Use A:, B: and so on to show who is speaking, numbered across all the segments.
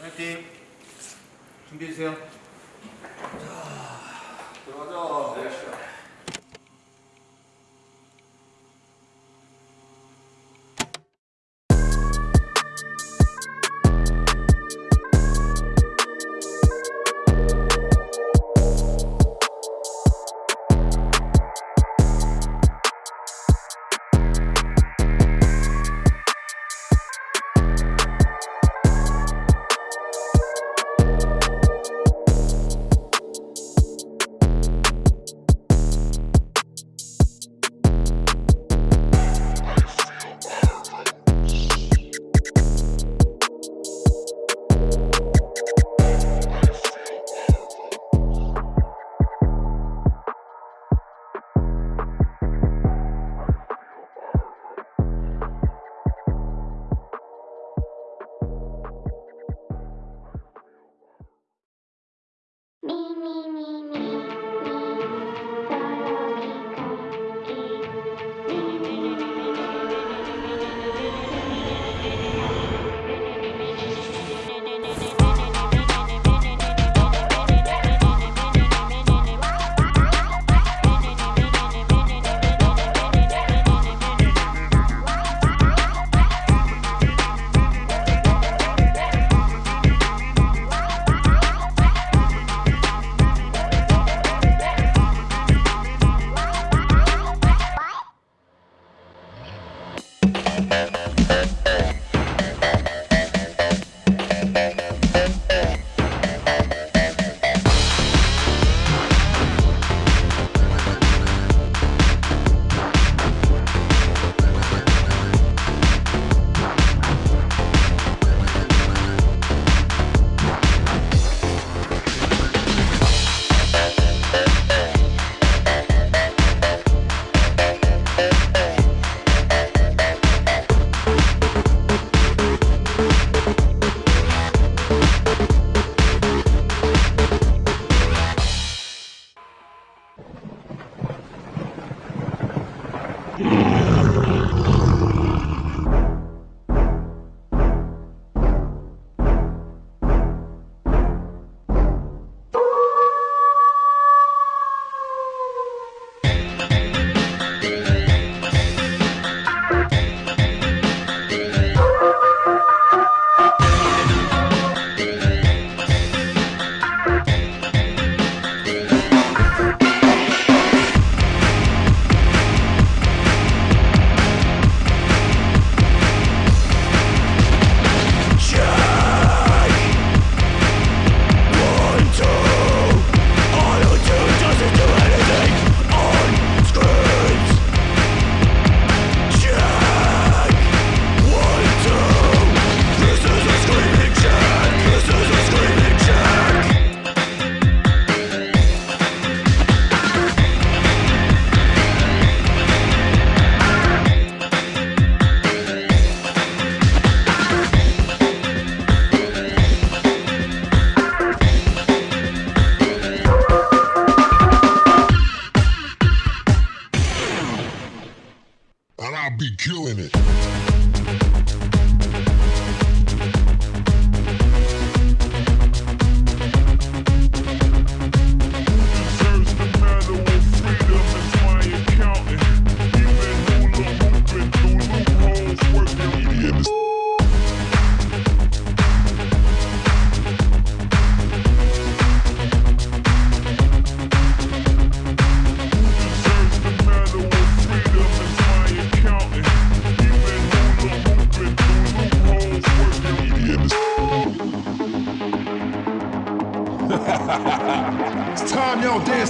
A: 화이팅. 준비해주세요.
B: 자, 들어가자.
A: 네.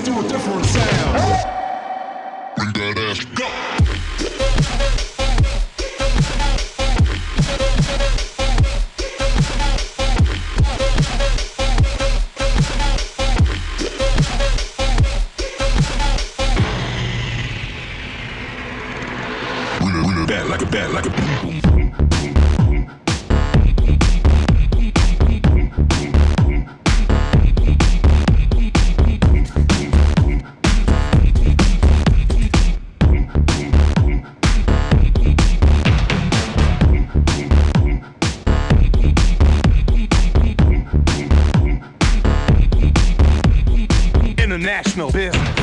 C: Dance to a different sound.
D: Bring that ass. Go. Bring it, bring it back like a bat, like a boom, boom, boom. international business.